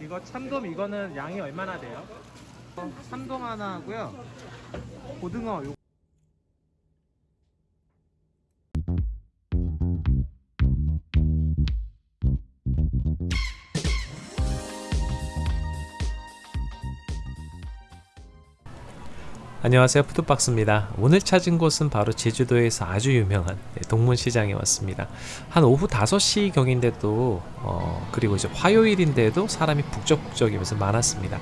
이거 참돔 이거는 양이 얼마나 돼요? 어, 참돔 하나 하고요. 고등어 요 안녕하세요. 푸드박스입니다. 오늘 찾은 곳은 바로 제주도에서 아주 유명한 네, 동문시장에 왔습니다. 한 오후 5시 경인데도 어, 그리고 이제 화요일인데도 사람이 북적북적이면서 많았습니다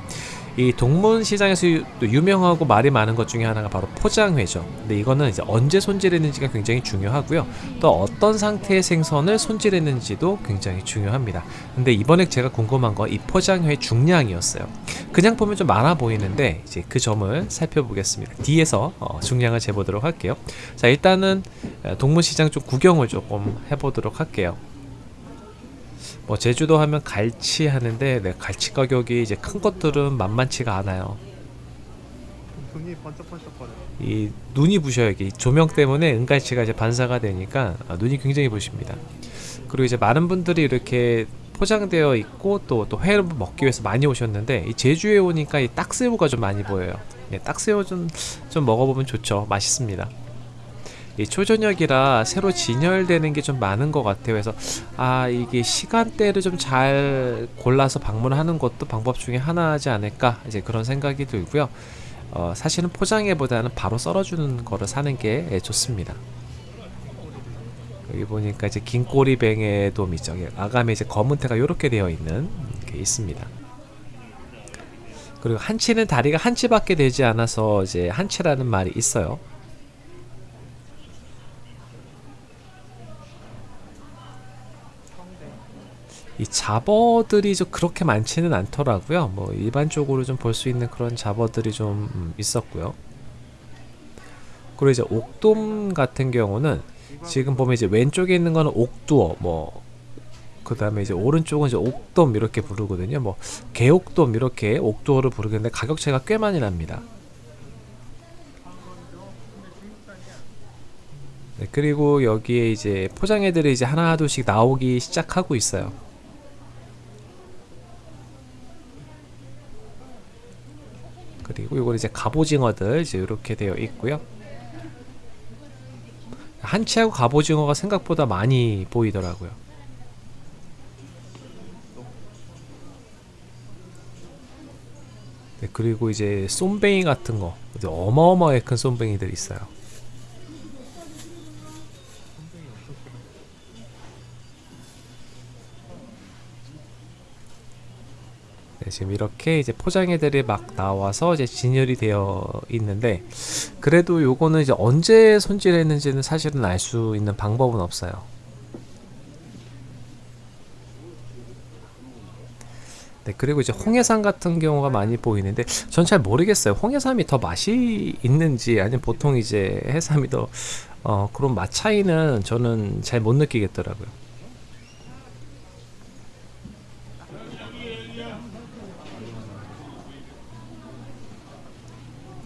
이 동문시장에서 유명하고 말이 많은 것 중에 하나가 바로 포장회죠 근데 이거는 이제 언제 손질했는지가 굉장히 중요하고요 또 어떤 상태의 생선을 손질했는지도 굉장히 중요합니다 근데 이번에 제가 궁금한 건 이 포장회 중량이었어요 그냥 보면 좀 많아 보이는데 이제 그 점을 살펴보겠습니다. 뒤에서 어, 중량을 재보도록 할게요. 자 일단은 어, 동문시장 좀 구경을 조금 해보도록 할게요. 뭐 제주도 하면 갈치 하는데 네, 갈치 가격이 이제 큰 것들은 만만치가 않아요. 눈이 번쩍번쩍거려. 이 눈이 부셔요. 이게 조명 때문에 은갈치가 이제 반사가 되니까 아, 눈이 굉장히 부십니다. 그리고 이제 많은 분들이 이렇게 포장되어 있고 또 또 회를 먹기 위해서 많이 오셨는데 이 제주에 오니까 이 딱새우가 좀 많이 보여요. 네, 딱새우 좀, 좀 먹어보면 좋죠. 맛있습니다. 이 초저녁이라 새로 진열되는 게 좀 많은 것 같아요. 그래서 아 이게 시간대를 좀 잘 골라서 방문하는 것도 방법 중에 하나지 않을까 이제 그런 생각이 들고요. 어, 사실은 포장해보다는 바로 썰어주는 거를 사는 게 예, 좋습니다. 여기 보니까 이제 긴 꼬리뱅의 돔이죠. 예, 아감에 이제 검은테가 이렇게 되어 있는 게 있습니다. 그리고 한치는 다리가 한치밖에 되지 않아서 이제 한치라는 말이 있어요. 이 잡어들이 좀 그렇게 많지는 않더라고요. 뭐 일반적으로 좀 볼 수 있는 그런 잡어들이 좀 음, 있었고요. 그리고 이제 옥돔 같은 경우는 지금 보면 이제 왼쪽에 있는 거는 옥두어 뭐 그다음에 이제 오른쪽은 이제 옥돔 이렇게 부르거든요. 뭐 개옥돔 이렇게 옥두어를 부르는데 가격 차이가 꽤 많이 납니다. 네, 그리고 여기에 이제 포장애들이 이제 하나 둘씩 나오기 시작하고 있어요. 그리고 이건 이제 갑오징어들 이제 이렇게 되어 있고요. 한치하고 갑오징어가 생각보다 많이 보이더라고요. 네, 그리고 이제 쏨뱅이 같은 거 어마어마하게 큰 쏨뱅이들이 있어요. 네, 지금 이렇게 이제 포장애들이 막 나와서 이제 진열이 되어 있는데 그래도 요거는 이제 언제 손질했는지는 사실은 알 수 있는 방법은 없어요. 네, 그리고 이제 홍해삼 같은 경우가 많이 보이는데 전 잘 모르겠어요. 홍해삼이 더 맛이 있는지 아니면 보통 이제 해삼이 더 어, 그런 맛 차이는 저는 잘 못 느끼겠더라고요.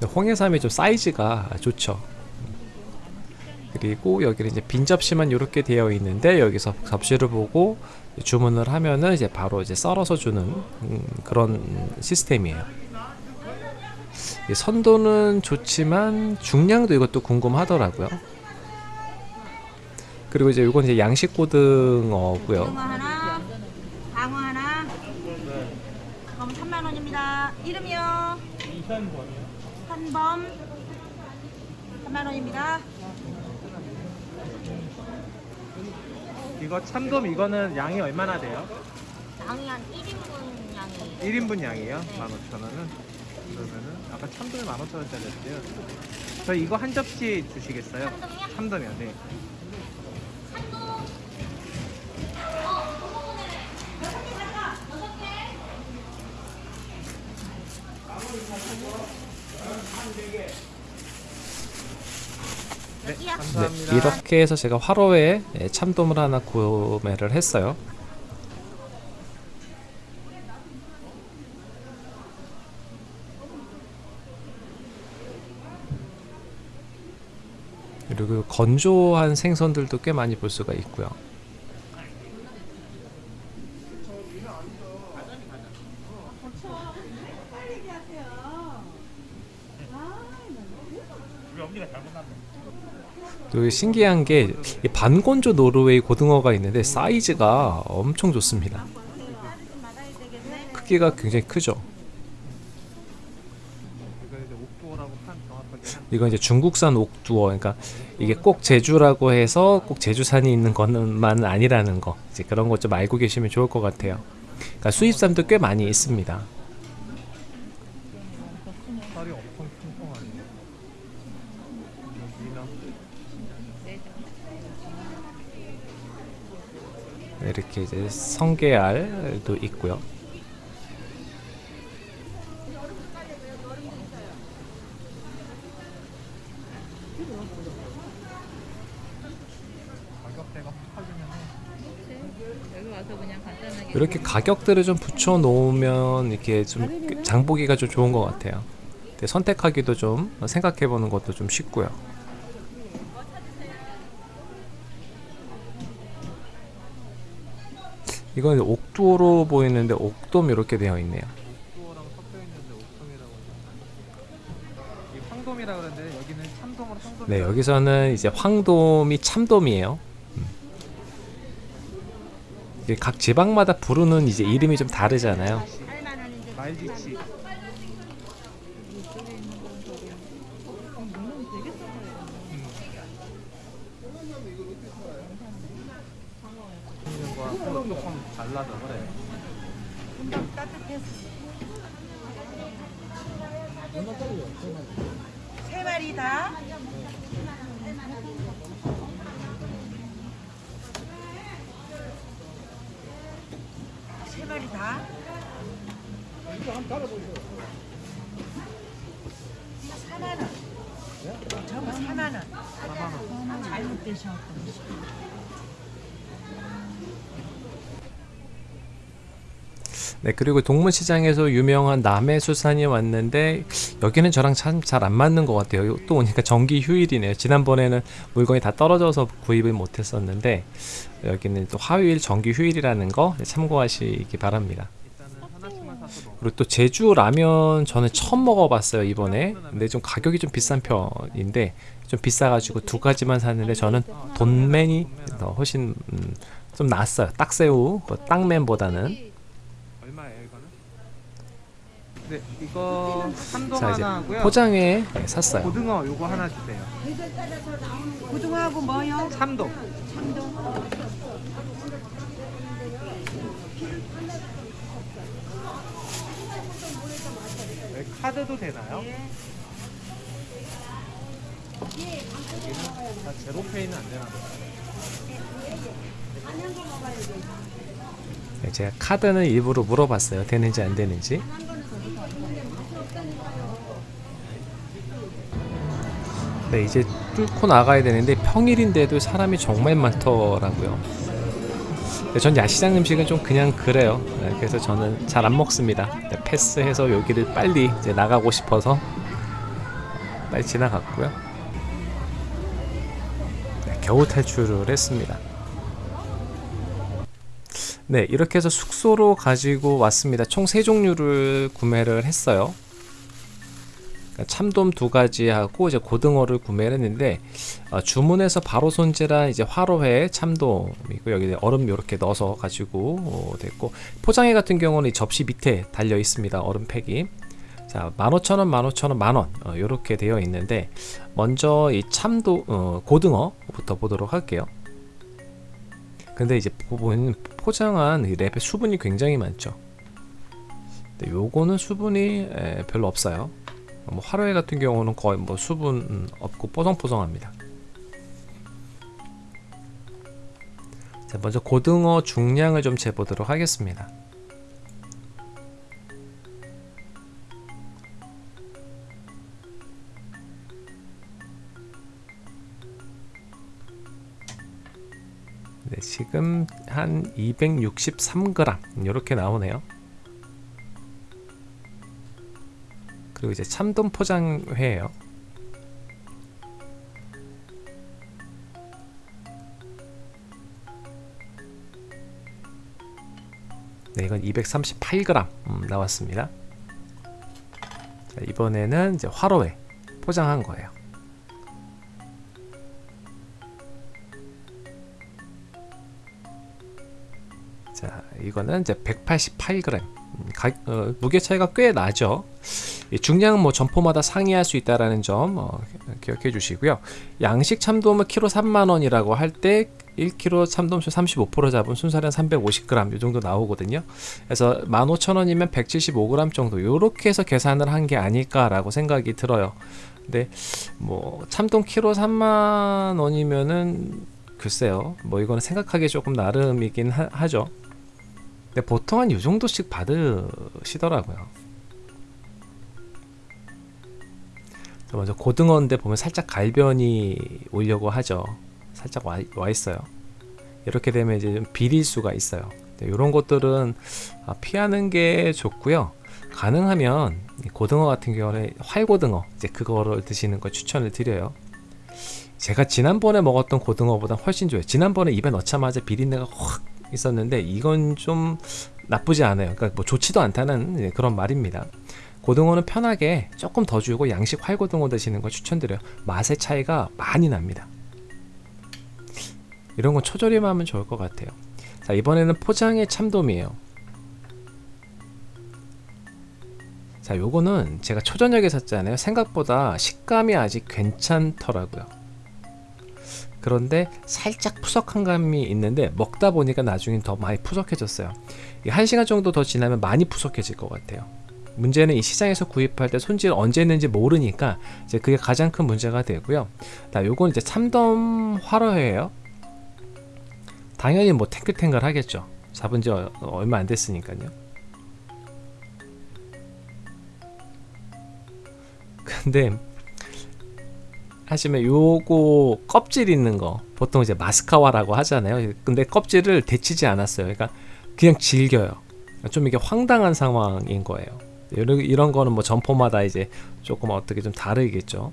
홍해삼이 좀 사이즈가 좋죠. 그리고 여기는 이제 빈 접시만 이렇게 되어 있는데 여기서 접시를 보고 주문을 하면은 이제 바로 이제 썰어서 주는 음, 그런 시스템이에요. 이 선도는 좋지만 중량도 이것도 궁금하더라고요. 그리고 이제 이건 이제 양식 고등어고요. 고등어 하나, 방어 하나. 그럼 3만 원입니다. 이름이요? 한범. 3만 원입니다. 이거 참돔 이거는 양이 얼마나 돼요? 양이 한 1인분 양이. 1인분 양이에요? 네. 15,000원은? 그러면은 아까 참돔이 15,000원짜리였대요. 저 이거 한 접시 주시겠어요? 참돔이요? 참돔이요. 네. 여기요? 감사합니다. 네, 이렇게 해서 제가 화로에 예, 참돔을 하나 구매를 했어요. 그리고 건조한 생선들도 꽤 많이 볼 수가 있고요. 또 신기한 게이 반건조 노르웨이 고등어가 있는데 사이즈가 엄청 좋습니다. 크기가 굉장히 크죠. 이건 이제 중국산 옥두어, 그러니까 이게 꼭 제주라고 해서 꼭 제주산이 있는 것만 아니라는 거, 이제 그런 것 좀 알고 계시면 좋을 것 같아요. 그러니까 수입산도 꽤 많이 있습니다. 살이 엄청 통통하네요. 민어. 이렇게 이제 성게알도 있고요. 이렇게 가격들을 좀 붙여 놓으면 이렇게 좀 장보기가 좀 좋은 것 같아요. 선택하기도 좀 생각해 보는 것도 좀 쉽고요. 이건 옥두어로 보이는데 옥돔 이렇게 되어 있네요. 옥두어랑 섞여 있는데 옥돔이라고. 이 황돔이라 그러는데 여기는 참돔으로 황돔. 네, 여기서는 이제 황돔이 참돔이에요. 음. 각 지방마다 부르는 이제 이름이 좀 다르잖아요. 8만 원인데 말지치. 과 조금 달라서 그래. 금방 따뜻해서. 세 마리 다. 세 마리 다. 이거 4만 원. 저거 4만 원. 4만 원. 잘못되셨던 거. 네, 그리고 동문시장에서 유명한 남해수산이 왔는데 여기는 저랑 참 잘 안 맞는 것 같아요. 또 오니까 정기 휴일이네요. 지난번에는 물건이 다 떨어져서 구입을 못했었는데 여기는 또 화요일 정기 휴일이라는 거 참고하시기 바랍니다. 그리고 또 제주 라면 저는 처음 먹어봤어요 이번에. 근데 좀 가격이 좀 비싼 편인데 좀 비싸가지고 두 가지만 샀는데 저는 돈맨이 더 훨씬 음, 좀 낫어요. 딱새우 그 땅맨보다는. 얼마예요 이거는? 네, 이거 삼동 자 이제 하나 하고요. 포장에 네, 샀어요. 고등어 요거 하나 주세요. 고등어하고 뭐요? 참돔. 네, 카드도 되나요? 여기는 다 제로페이는 안 되나 봐요. 네, 제가 카드는 일부러 물어봤어요. 되는지 안 되는지. 네, 이제 뚫고 나가야 되는데 평일인데도 사람이 정말 많더라고요. 네, 전 야시장 음식은 좀 그냥 그래요. 네, 그래서 저는 잘 안 먹습니다. 네, 패스해서 여기를 빨리 이제 나가고 싶어서 빨리 지나갔고요. 네, 겨우 탈출을 했습니다. 네, 이렇게 해서 숙소로 가지고 왔습니다. 총세 종류를 구매를 했어요. 참돔 두 가지 하고 이제 고등어를 구매를 했는데 어, 주문해서 바로 손질한 이제 화로회 참돔이고 여기 얼음 이렇게 넣어서 가지고 어, 됐고 포장해 같은 경우는 이 접시 밑에 달려 있습니다. 얼음팩이. 자, 15,000원, 15,000원, 만원 어, 이렇게 되어 있는데 먼저 이 참도 어, 고등어부터 보도록 할게요. 근데 이제 보면 포장한 이 랩에 수분이 굉장히 많죠. 요거는 수분이 에, 별로 없어요. 뭐 화로회 같은 경우는 거의 뭐 수분 음, 없고 뽀송뽀송합니다. 자, 먼저 고등어 중량을 좀 재보도록 하겠습니다. 네, 지금 한 263g 이렇게 나오네요. 그리고 이제 참돔 포장회예요. 네, 이건 238g 음, 나왔습니다. 자, 이번에는 이제 화로에 포장한 거예요. 자, 이거는 이제 188g. 음, 가, 어, 무게 차이가 꽤 나죠. 이 중량은 뭐 점포마다 상이할 수 있다라는 점 어, 기억해 주시고요. 양식 참돔은 키로 3만 원이라고 할 때 1kg 참돔수 35% 잡은 순살은 350g 이 정도 나오거든요. 그래서 15,000원이면 175g 정도 이렇게 해서 계산을 한 게 아닐까라고 생각이 들어요. 근데 뭐 참돔 키로 3만 원이면은 글쎄요. 뭐 이거는 생각하기 조금 나름이긴 하, 하죠. 근데 보통 한 이 정도씩 받으시더라고요. 먼저 고등어인데 보면 살짝 갈변이 오려고 하죠. 살짝 와, 와 있어요. 이렇게 되면 이제 좀 비릴 수가 있어요. 이런 것들은 아, 피하는 게 좋고요. 가능하면 이 고등어 같은 경우는 활고등어 이제 그거를 드시는 거 추천을 드려요. 제가 지난번에 먹었던 고등어보다 훨씬 좋아요. 지난번에 입에 넣자마자 비린내가 확 있었는데 이건 좀 나쁘지 않아요. 그러니까 뭐 좋지도 않다는 예, 그런 말입니다. 고등어는 편하게 조금 더 주고 양식 활고등어 드시는 걸 추천드려요. 맛의 차이가 많이 납니다. 이런 건 초절임하면 좋을 것 같아요. 자 이번에는 포장의 참돔이에요. 자 요거는 제가 초저녁에 샀잖아요. 생각보다 식감이 아직 괜찮더라고요. 그런데 살짝 푸석한 감이 있는데 먹다 보니까 나중엔 더 많이 푸석해졌어요. 이게 한 시간 정도 더 지나면 많이 푸석해질 것 같아요. 문제는 이 시장에서 구입할 때 손질 언제 했는지 모르니까 이제 그게 가장 큰 문제가 되고요. 자, 요건 이제 참돔 화로회예요. 당연히 뭐 탱글탱글 하겠죠. 잡은 지 어- 얼마 안 됐으니까요. 근데 하시면 요거 껍질 있는 거 보통 이제 마스카와라고 하잖아요. 근데 껍질을 데치지 않았어요. 그러니까 그냥 질겨요. 좀 이게 황당한 상황인 거예요. 이런, 이런 거는 뭐 점포마다 이제 조금 어떻게 좀 다르겠죠.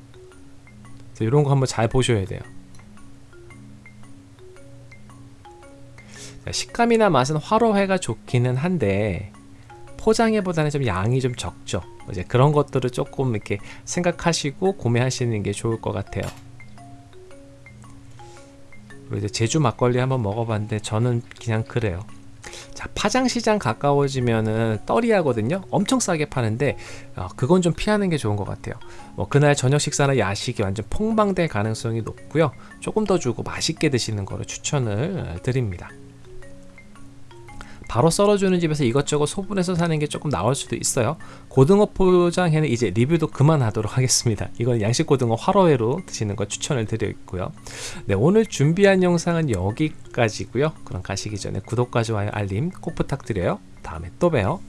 그래서 이런 거 한번 잘 보셔야 돼요. 자, 식감이나 맛은 화로회가 좋기는 한데 포장해보다는 좀 양이 좀 적죠. 이제 그런 것들을 조금 이렇게 생각하시고 구매하시는 게 좋을 것 같아요. 그리고 이제 제주 막걸리 한번 먹어봤는데 저는 그냥 그래요. 자 파장시장 가까워지면은 떨이 하거든요. 엄청 싸게 파는데 어, 그건 좀 피하는 게 좋은 것 같아요. 뭐 그날 저녁 식사나 야식이 완전 폭망될 가능성이 높고요. 조금 더 주고 맛있게 드시는 거를 추천을 드립니다. 바로 썰어주는 집에서 이것저것 소분해서 사는 게 조금 나을 수도 있어요. 고등어 포장에는 이제 리뷰도 그만하도록 하겠습니다. 이건 양식 고등어 화로회로 드시는 거 추천을 드리고요. 네, 오늘 준비한 영상은 여기까지고요. 그럼 가시기 전에 구독과 좋아요, 알림 꼭 부탁드려요. 다음에 또 봬요.